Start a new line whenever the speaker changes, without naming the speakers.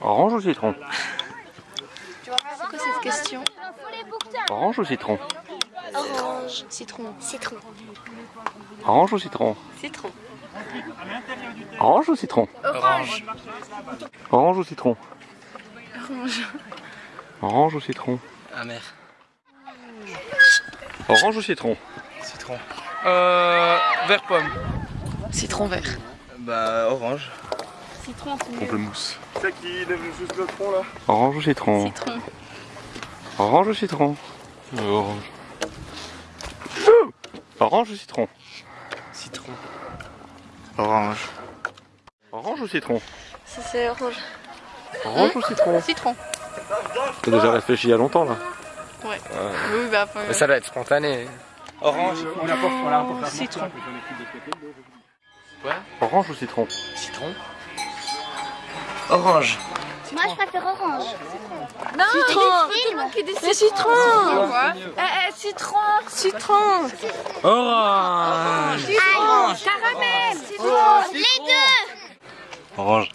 Orange ou citron
C'est quoi cette question
Orange ou citron
Orange. Citron.
Citron.
Orange ou citron
Citron.
Orange ou citron
Orange.
Orange ou citron
Orange.
Orange ou citron
Amer.
Orange ou citron
Citron. Euh. Vert pomme.
Citron vert.
Bah, orange.
Citron, c'est mieux.
Pamplemousse.
C'est qui lève juste le tronc là
Orange ou citron
Citron.
Orange ou citron Orange. Orange ou citron
Citron. Orange.
Orange ou citron
Ça c'est orange.
Orange ou citron
Citron.
T'as déjà réfléchi il y a longtemps là
Oui, bah.
Mais ça doit être spontané. Orange. On a pas,
Citron.
Orange ou citron
Citron. Orange.
Moi, je préfère orange.
Non,
Film.
Le citron. Eh, eh, citron. Citron.
Orange.
Citron. Caramel. Citron.
Les deux.
Orange.